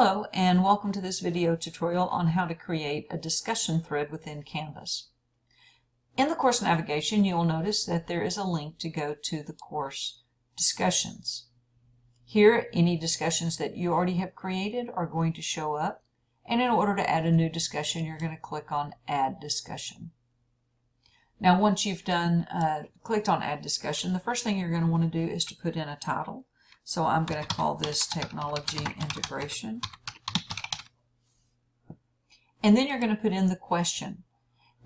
Hello and welcome to this video tutorial on how to create a discussion thread within Canvas. In the course navigation you'll notice that there is a link to go to the course discussions. Here any discussions that you already have created are going to show up and in order to add a new discussion you're going to click on add discussion. Now once you've done uh, clicked on add discussion the first thing you're going to want to do is to put in a title. So I'm going to call this technology integration. And then you're going to put in the question.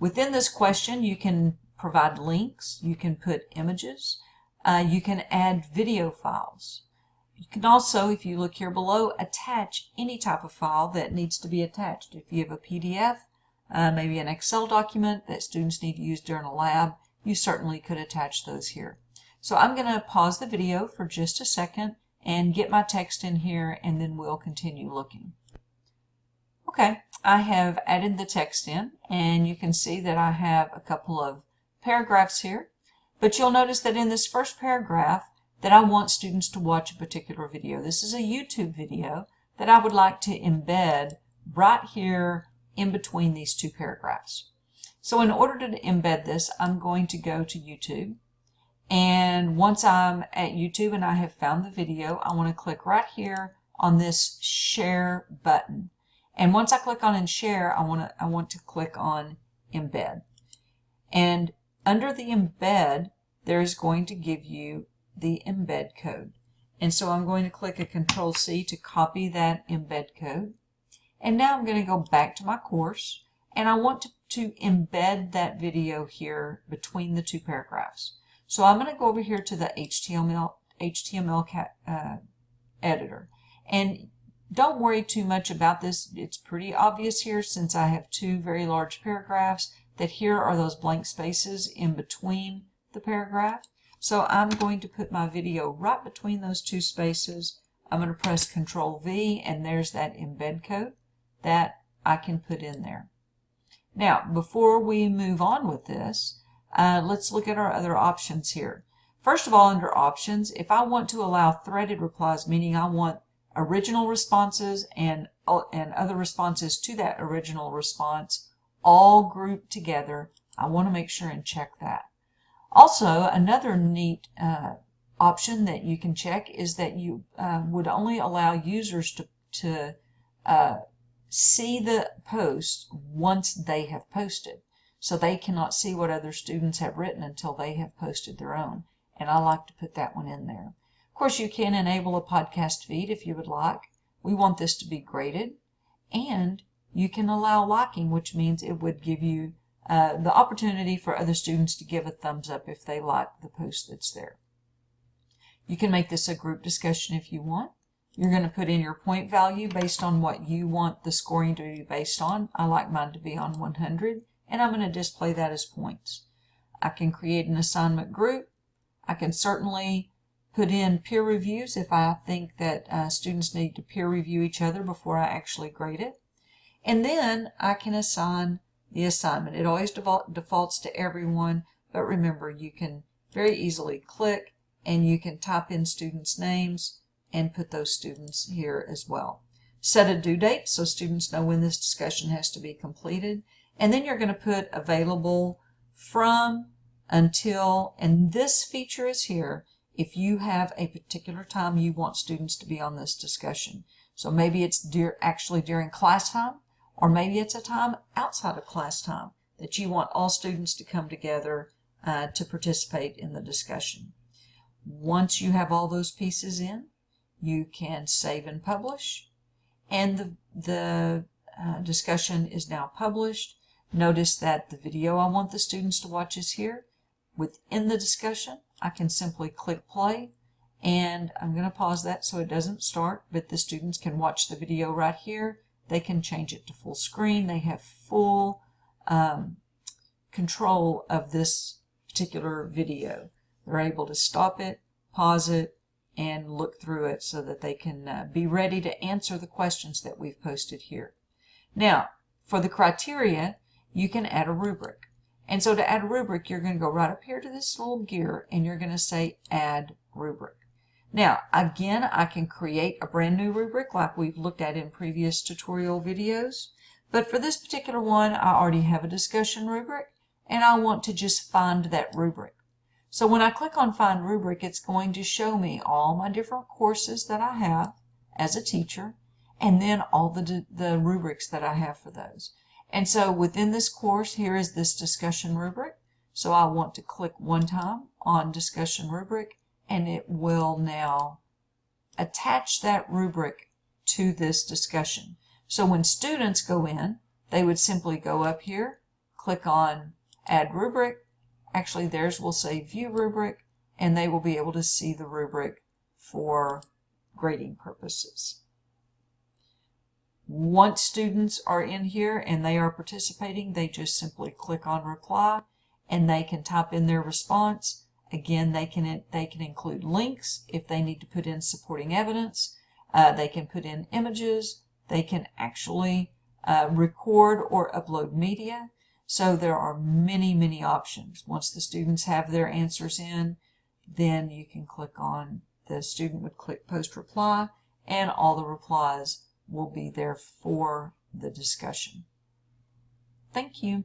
Within this question, you can provide links, you can put images, uh, you can add video files. You can also, if you look here below, attach any type of file that needs to be attached. If you have a PDF, uh, maybe an Excel document that students need to use during a lab, you certainly could attach those here. So I'm going to pause the video for just a second and get my text in here and then we'll continue looking. Okay, I have added the text in and you can see that I have a couple of paragraphs here. But you'll notice that in this first paragraph that I want students to watch a particular video. This is a YouTube video that I would like to embed right here in between these two paragraphs. So in order to embed this, I'm going to go to YouTube and once I'm at YouTube and I have found the video, I want to click right here on this share button. And once I click on and share, I want to, I want to click on embed. And under the embed, there's going to give you the embed code. And so I'm going to click a control C to copy that embed code. And now I'm going to go back to my course and I want to, to embed that video here between the two paragraphs. So I'm going to go over here to the HTML, HTML uh, editor. And don't worry too much about this. It's pretty obvious here since I have two very large paragraphs that here are those blank spaces in between the paragraph. So I'm going to put my video right between those two spaces. I'm going to press Control V and there's that embed code that I can put in there. Now, before we move on with this, uh, let's look at our other options here. First of all, under options, if I want to allow threaded replies, meaning I want original responses and, uh, and other responses to that original response all grouped together, I want to make sure and check that. Also, another neat uh, option that you can check is that you uh, would only allow users to, to uh, see the post once they have posted so they cannot see what other students have written until they have posted their own. And I like to put that one in there. Of course, you can enable a podcast feed if you would like. We want this to be graded. And you can allow liking, which means it would give you uh, the opportunity for other students to give a thumbs up if they like the post that's there. You can make this a group discussion if you want. You're going to put in your point value based on what you want the scoring to be based on. I like mine to be on 100 and I'm going to display that as points. I can create an assignment group. I can certainly put in peer reviews if I think that uh, students need to peer review each other before I actually grade it. And then I can assign the assignment. It always defaults to everyone, but remember you can very easily click and you can type in students' names and put those students here as well. Set a due date so students know when this discussion has to be completed and then you're going to put available from until, and this feature is here if you have a particular time you want students to be on this discussion. So maybe it's dear, actually during class time, or maybe it's a time outside of class time that you want all students to come together uh, to participate in the discussion. Once you have all those pieces in, you can save and publish, and the, the uh, discussion is now published. Notice that the video I want the students to watch is here. Within the discussion, I can simply click play and I'm going to pause that so it doesn't start, but the students can watch the video right here. They can change it to full screen. They have full um, control of this particular video. They're able to stop it, pause it, and look through it so that they can uh, be ready to answer the questions that we've posted here. Now, for the criteria, you can add a rubric. And so to add a rubric, you're going to go right up here to this little gear and you're going to say add rubric. Now, again, I can create a brand new rubric like we've looked at in previous tutorial videos. But for this particular one, I already have a discussion rubric and I want to just find that rubric. So when I click on Find Rubric, it's going to show me all my different courses that I have as a teacher and then all the, the rubrics that I have for those. And so within this course, here is this discussion rubric. So I want to click one time on discussion rubric and it will now attach that rubric to this discussion. So when students go in, they would simply go up here, click on add rubric, actually theirs will say view rubric and they will be able to see the rubric for grading purposes. Once students are in here and they are participating, they just simply click on reply and they can type in their response. Again, they can, they can include links if they need to put in supporting evidence. Uh, they can put in images. They can actually uh, record or upload media. So there are many, many options. Once the students have their answers in, then you can click on, the student would click post reply and all the replies will be there for the discussion. Thank you.